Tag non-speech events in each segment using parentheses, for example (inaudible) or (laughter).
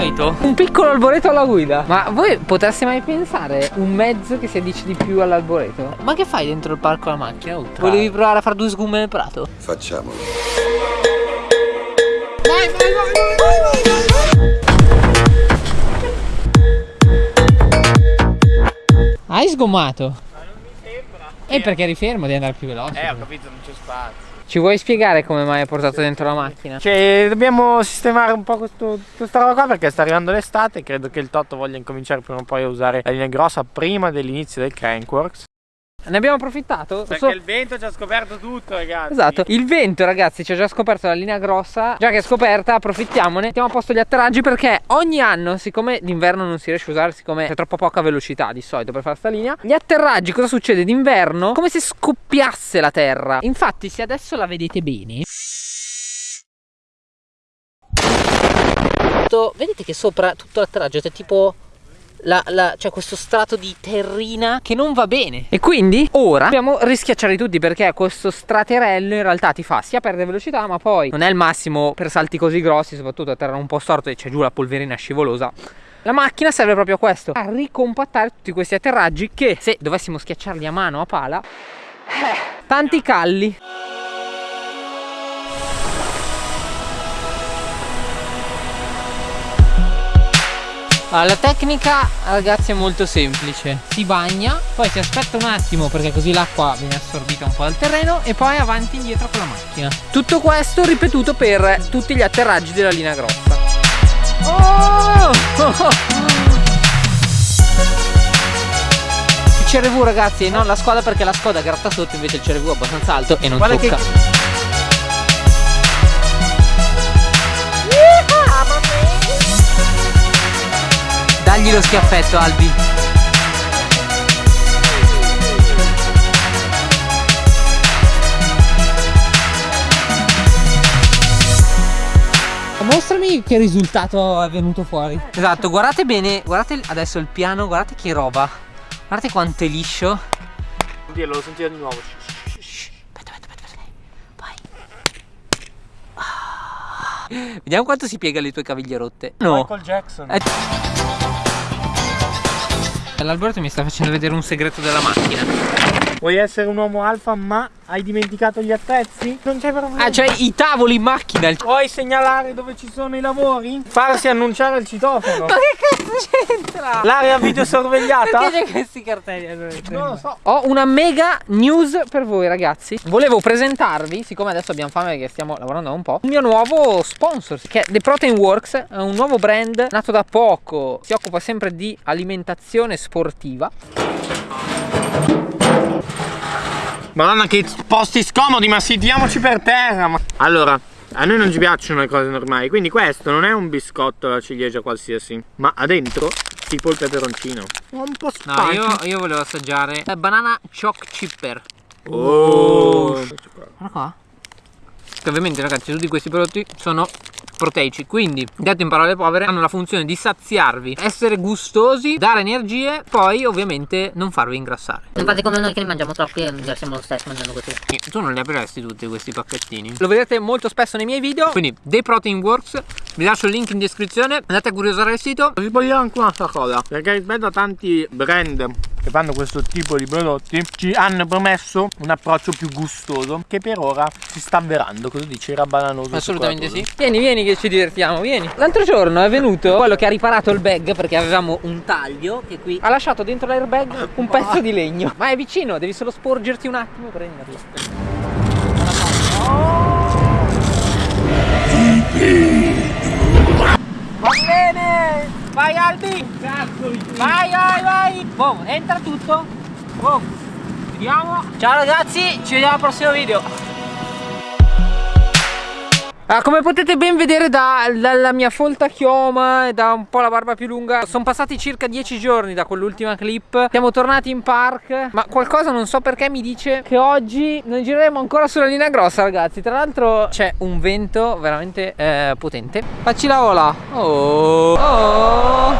alboreto Un piccolo alboreto alla guida Ma voi potreste mai pensare un mezzo che si addice di più all'alboreto? Ma che fai dentro il parco la macchina? Ultra? Volevi provare a fare due sgumme nel prato? Facciamolo Vai vai vai vai vai Hai sgommato? Ma non mi sembra. E perché eri fermo di andare più veloce? Eh, ho capito, non c'è spazio. Ci vuoi spiegare come mai hai portato dentro la macchina? Cioè, dobbiamo sistemare un po' questo, questa roba qua perché sta arrivando l'estate. Credo che il Totto voglia incominciare prima o poi a usare la linea grossa prima dell'inizio del Crankworks. Ne abbiamo approfittato? Perché so... il vento ci ha scoperto tutto ragazzi Esatto Il vento ragazzi ci ha già scoperto la linea grossa Già che è scoperta approfittiamone Mettiamo a posto gli atterraggi perché ogni anno Siccome d'inverno non si riesce a usare Siccome c'è troppo poca velocità di solito per fare sta linea Gli atterraggi cosa succede d'inverno? Come se scoppiasse la terra Infatti se adesso la vedete bene Vedete che sopra tutto l'atterraggio c'è tipo la, la, c'è questo strato di terrina che non va bene. E quindi ora dobbiamo rischiacciare tutti perché questo straterello in realtà ti fa sia perdere velocità ma poi non è il massimo per salti così grossi soprattutto a terra un po' storto e c'è giù la polverina scivolosa. La macchina serve proprio a questo a ricompattare tutti questi atterraggi che se dovessimo schiacciarli a mano a pala eh, tanti calli Allora, la tecnica ragazzi è molto semplice. Si bagna, poi si aspetta un attimo perché così l'acqua viene assorbita un po' dal terreno E poi avanti e indietro con la macchina. Tutto questo ripetuto per tutti gli atterraggi della linea grossa. Oh! Il CRV ragazzi, non la Skoda perché la Skoda gratta sotto invece il CRV è abbastanza alto e non Guarda tocca. che... Dagli lo schiaffetto Albi. Mostrami che risultato è venuto fuori. Esatto, guardate bene Guardate adesso il piano, guardate che roba. Guardate quanto è liscio. Dillo, lo sentite di nuovo. Aspetta, aspetta, aspetta Vai. Ah. Vediamo quanto si piega le tue caviglie rotte. No. Michael Jackson. Eh. L'Alberto mi sta facendo vedere un segreto della macchina Vuoi essere un uomo alfa ma hai dimenticato gli attrezzi? Non c'è problema Ah c'hai i tavoli in macchina Vuoi segnalare dove ci sono i lavori? Farsi annunciare il citofono Ma che cazzo c'entra? L'area videosorvegliata? Perché c'è questi cartelli? Non lo so Ho una mega news per voi ragazzi Volevo presentarvi, siccome adesso abbiamo fame perché stiamo lavorando un po' Il mio nuovo sponsor che è The Protein Works È un nuovo brand nato da poco Si occupa sempre di alimentazione sportiva Madonna che posti scomodi ma sediamoci per terra Allora a noi non ci piacciono le cose normali Quindi questo non è un biscotto alla ciliegia qualsiasi Ma ha dentro tipo il peperoncino. Un po' spicy No io, io volevo assaggiare la banana choc chipper. Oh. Guarda qua Che ovviamente ragazzi tutti questi prodotti sono proteici. Quindi detto in parole povere hanno la funzione di saziarvi essere gustosi dare energie poi ovviamente non farvi ingrassare. Non fate come noi che ne mangiamo troppi e siamo lo stesso mangiando così. Tu non li apriresti tutti questi pacchettini? Lo vedete molto spesso nei miei video. Quindi The Protein Works. Vi lascio il link in descrizione. Andate a curiosare il sito. Vi voglio anche un'altra cosa perché rispetto a tanti brand che fanno questo tipo di prodotti ci hanno promesso un approccio più gustoso che per ora si sta avverando. Cosa dice era bananoso assolutamente sì. vieni vieni che ci divertiamo vieni. L'altro giorno è venuto quello che ha riparato il bag perché avevamo un taglio che qui ha lasciato dentro l'airbag un pezzo di legno. Ma è vicino devi solo sporgerti un attimo e prenderlo va Vai Albi! Vai, vai, vai! Boom, entra tutto! Boom! Vediamo! Ciao ragazzi, ci vediamo al prossimo video! Ah, come potete ben vedere da, dalla mia folta chioma e da un po' la barba più lunga Sono passati circa 10 giorni da quell'ultima clip. Siamo tornati in park Ma qualcosa non so perché mi dice che oggi non gireremo ancora sulla linea grossa ragazzi. Tra l'altro c'è un vento veramente eh, potente. Facci la ola. Oh, oh.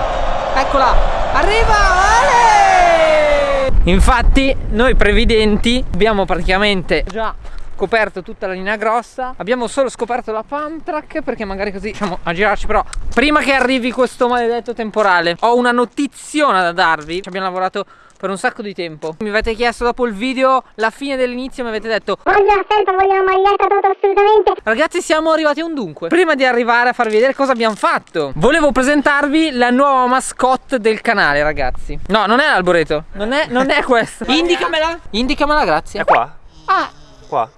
Eccola. Arriva Ale! Infatti noi previdenti abbiamo praticamente già scoperto tutta la linea grossa. Abbiamo solo scoperto la pump track Perché magari così riusciamo a girarci Però prima che arrivi questo maledetto temporale Ho una notiziona da darvi. Ci abbiamo lavorato per un sacco di tempo. Mi avete chiesto dopo il video La fine dell'inizio mi avete detto Voglio la felpa, voglio la maglietta, tutto assolutamente. Ragazzi siamo arrivati a un dunque. Prima di arrivare a farvi vedere cosa abbiamo fatto Volevo presentarvi la nuova mascotte del canale ragazzi. No non è l'alboreto Non è, non è questo. (laughs) Indicamela. Indicamela grazie. È qua, Ah. Qua.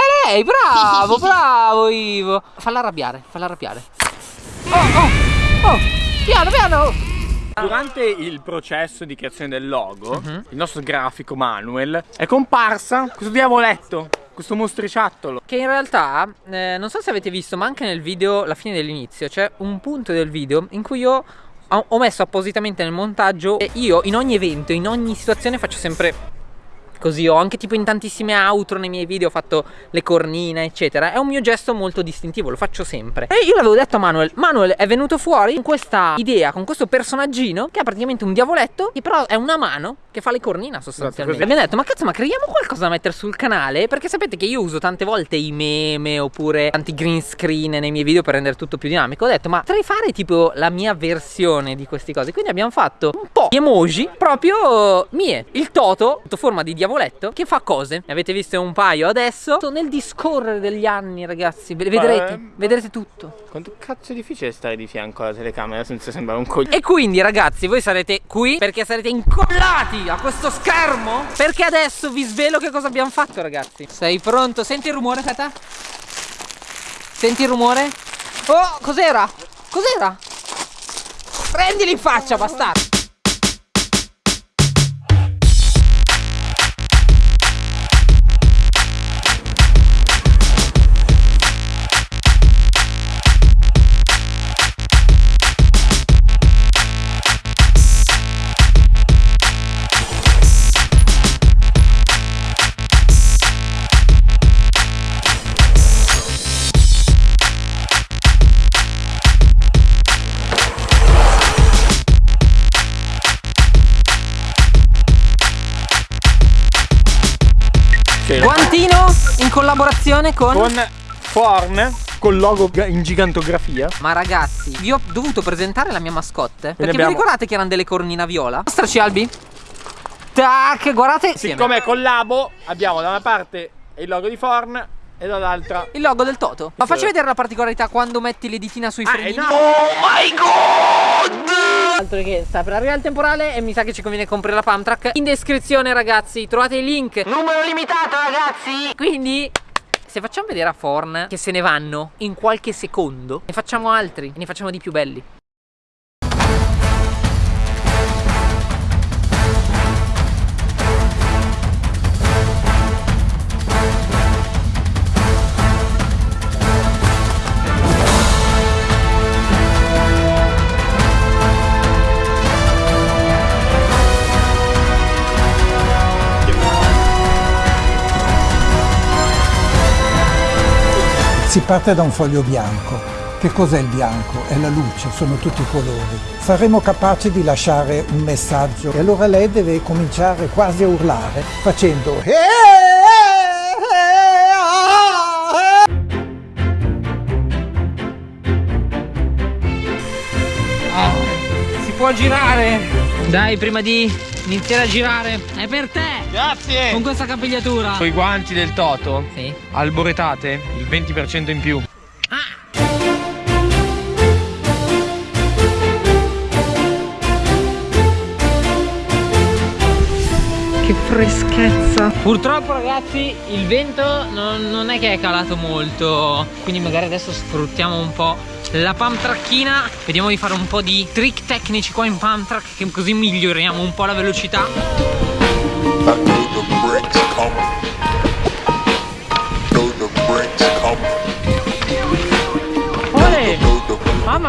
È lei bravo (laughs) bravo Ivo Falla arrabbiare Falla arrabbiare Oh oh oh Piano piano Durante il processo di creazione del logo, Mhm. il nostro grafico Manuel è comparsa questo diavoletto, questo mostriciattolo. Che in realtà, eh, non so se avete visto, ma anche nel video, la fine dell'inizio, c'è un punto del video in cui io ho, ho messo appositamente nel montaggio e io in ogni evento, in ogni situazione faccio sempre così. Ho anche tipo in tantissime outro nei miei video ho fatto le cornine, eccetera. È un mio gesto molto distintivo, lo faccio sempre. E io l'avevo detto a Manuel, Manuel è venuto fuori con questa idea, con questo personaggino che è praticamente un diavoletto, che però è una mano che fa le cornine sostanzialmente. così. E abbiamo detto, ma cazzo, ma creiamo qualcosa da mettere sul canale? Perché sapete che io uso tante volte i meme oppure tanti green screen nei miei video per rendere tutto più dinamico. Ho detto, ma potrei fare tipo la mia versione di queste cose. Quindi abbiamo fatto un po' di emoji proprio mie. Il Toto, sotto forma di diavoletto, che fa cose. Ne avete visto un paio adesso. Nel discorrere degli anni, ragazzi, ve- vedrete, eh, vedrete tutto. Quanto cazzo è difficile stare di fianco alla telecamera senza sembrare un coglione. E quindi ragazzi voi sarete qui perché sarete incollati a questo schermo Perché adesso vi svelo che cosa abbiamo fatto ragazzi Sei pronto? Senti il rumore Kata? Senti il rumore? Oh cos'era? Cos'era? Prendili in faccia bastardo Guantino in collaborazione con... Con Forn, col logo in gigantografia. Ma ragazzi, vi ho dovuto presentare la mia mascotte Perché abbiamo- vi ricordate che erano delle cornina viola? Mostraci Albi Tac, guardate. Siccome è collabo, abbiamo da una parte il logo di Forn e dall'altra Il logo del Toto Ma facci vedere la particolarità quando metti le ditina sui Ah, frenini eh, no. Altro che sta per arrivare il temporale e mi sa che ci conviene comprare la pump track In descrizione ragazzi trovate il link. Numero limitato ragazzi! Quindi se facciamo vedere a Forn che se ne vanno in qualche secondo Ne facciamo altri e ne facciamo di più belli Si parte da un foglio bianco. Che cos'è il bianco? È la luce, sono tutti i colori. Saremo capaci di lasciare un messaggio e allora lei deve cominciare quasi a urlare facendo "Eh, Si può girare Dai prima di iniziare a girare. È per te. Grazie! Con questa capigliatura. Con i guanti del Toto, Sì. Alboretate il 20% in più. Freschezza. Purtroppo ragazzi il vento non, non è che è calato molto Quindi magari adesso sfruttiamo un po' la pump tracchina Vediamo di fare un po' di trick tecnici qua in pump track Che così miglioriamo un po' la velocità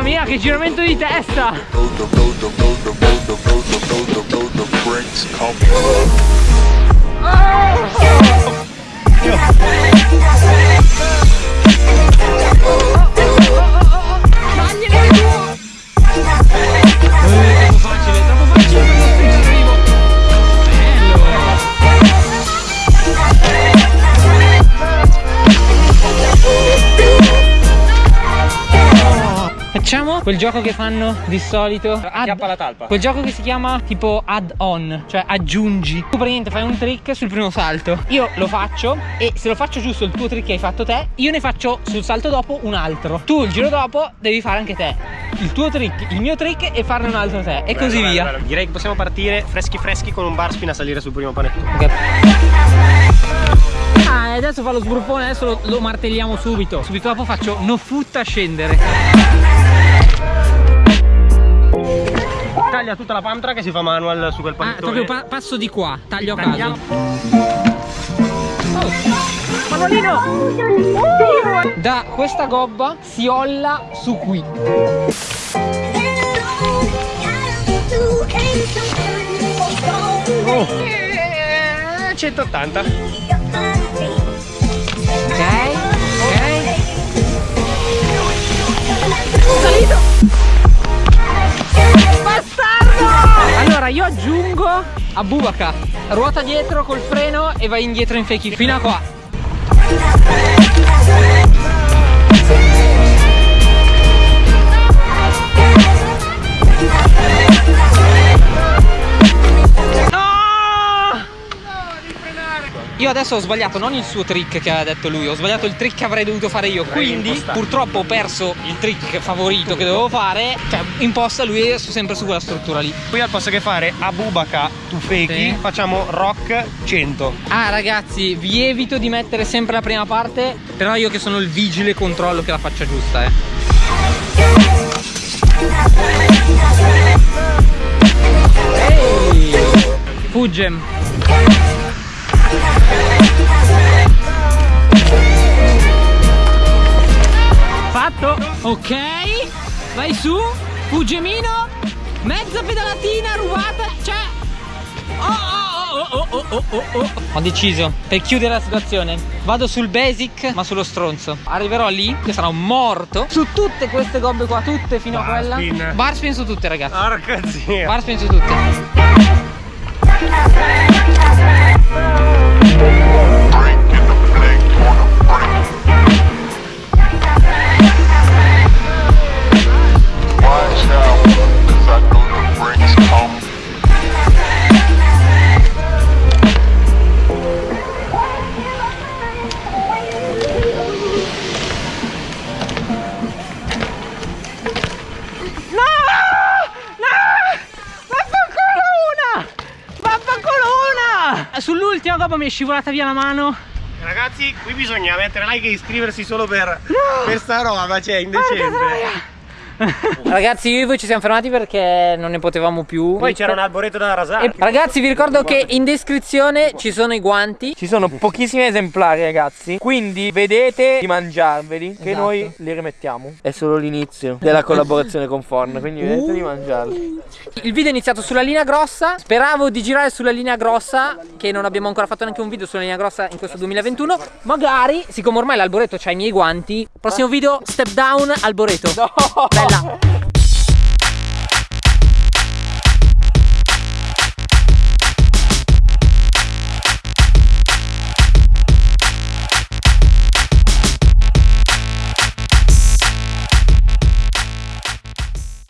Mamma mia che giramento di testa know quel gioco che fanno di solito. Add- Chiappa la talpa. Quel gioco che si chiama tipo add-on, cioè aggiungi. Tu praticamente fai un trick sul primo salto. Io lo faccio e se lo faccio giusto il tuo trick che hai fatto te, io ne faccio sul salto dopo un altro. Tu il giro dopo devi fare anche te. Il tuo trick, il mio trick e farne un altro te. E così Bello, via. bello, bello. Direi che possiamo partire freschi freschi con un bar spin a salire sul primo panettone. Ok. Ah, e adesso fa lo sbruffone, adesso lo, lo martelliamo subito. Subito dopo faccio no foot a scendere. Taglia tutta la pantra che si fa manual su quel Ah, panettone. proprio pa- passo di qua, taglio a Tagliamo. caso. Manolino! Da questa gobba si olla su qui. Eh, 180. Ok? Ok? Bastardo! Allora io aggiungo a Bubaka. Ruota dietro col freno e vai indietro in fake fino a qua adesso ho sbagliato non il suo trick che aveva detto lui, ho sbagliato il trick che avrei dovuto fare io. Quindi purtroppo ho perso il trick favorito che dovevo fare. Cioè, imposta lui è sempre su quella struttura lì. Qui al posto che fare a Bubaka tu fake, Sì. facciamo rock 100. Ah ragazzi, vi evito di mettere sempre la prima parte, però io che sono il vigile controllo che la faccia giusta, eh. Ehi! Fugge. Fatto, ok. Vai su, fuggemino, mezza pedalatina rubata, cioè. Oh, oh, oh, oh, oh, oh, oh, oh. Ho deciso per chiudere la situazione Vado sul basic ma sullo stronzo. Arriverò lì che sarò morto. Su tutte queste gobbe qua Tutte fino a quella. Barspin. Barspin su tutte ragazzi. Porca zia. Barspin su tutte scivolata via la mano. Ragazzi, qui bisogna mettere like e iscriversi solo per, per sta roba, cioè indecente. (laughs) Ragazzi io e voi ci siamo fermati perché non ne potevamo più. Poi c'era un alboreto da rasare. E ragazzi vi ricordo che in descrizione ci sono i guanti. Ci sono pochissimi esemplari ragazzi. Quindi vedete di mangiarveli Che Esatto. noi li rimettiamo. È solo l'inizio della collaborazione con Forn Quindi vedete di mangiarli. Il video è iniziato sulla linea grossa. Speravo di girare sulla linea grossa Che non abbiamo ancora fatto neanche un video sulla linea grossa in questo 2021 Magari, siccome ormai l'alboreto c'ha i miei guanti Prossimo video, step down, alboreto 了。